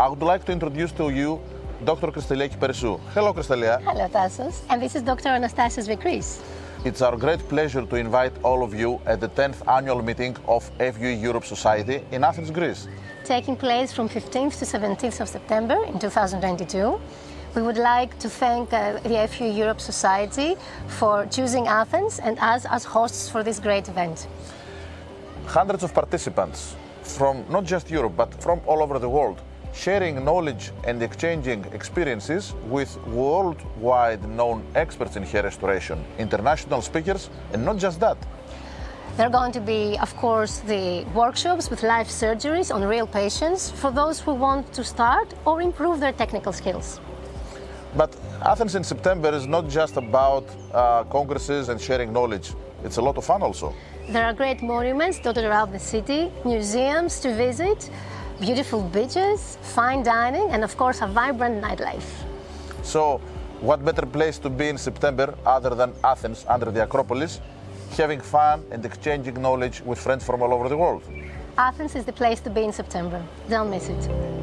I would like to introduce to you Dr. Kristeliaki Perisou. Hello, Kristelia. Hello, Tassos. And this is Dr. Anastasios Vikris. It's our great pleasure to invite all of you at the 10th annual meeting of FUE Europe Society in Athens, Greece. Taking place from 15th to 17th of September in 2022. We would like to thank uh, the FUE Europe Society for choosing Athens and us as hosts for this great event. Hundreds of participants from not just Europe but from all over the world sharing knowledge and exchanging experiences with worldwide known experts in hair restoration, international speakers, and not just that. There are going to be, of course, the workshops with live surgeries on real patients for those who want to start or improve their technical skills. But Athens in September is not just about uh, congresses and sharing knowledge. It's a lot of fun also. There are great monuments dotted around the city, museums to visit, beautiful beaches, fine dining, and of course a vibrant nightlife. So, what better place to be in September other than Athens under the Acropolis, having fun and exchanging knowledge with friends from all over the world? Athens is the place to be in September. Don't miss it.